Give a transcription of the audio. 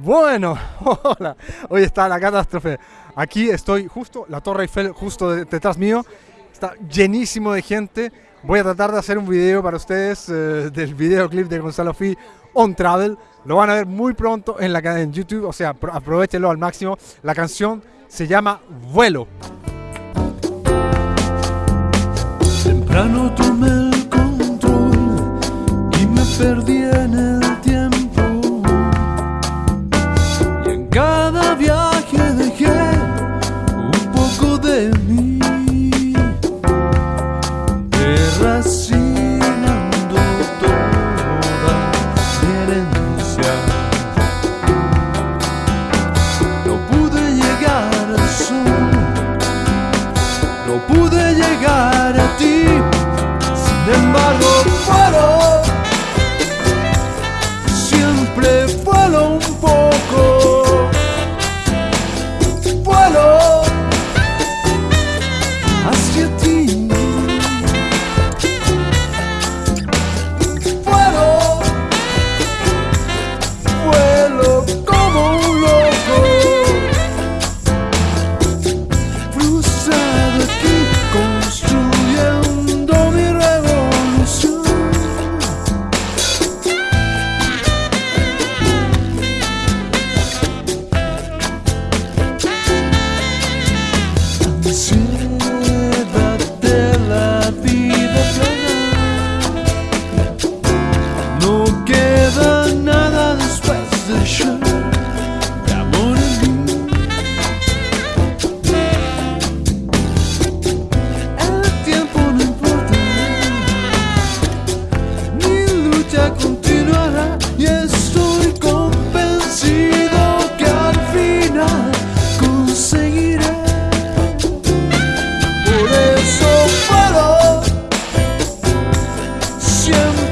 Bueno, hola, hoy está la catástrofe. Aquí estoy justo, la Torre Eiffel justo de- detrás mío. Está llenísimo de gente. Voy a tratar de hacer un video para ustedes eh, del videoclip de Gonzalo Fi On Travel. Lo van a ver muy pronto en la cadena en YouTube, o sea, apro- aprovechenlo al máximo. La canción se llama Vuelo. Temprano tomé el control y me perdí pleut pas. see you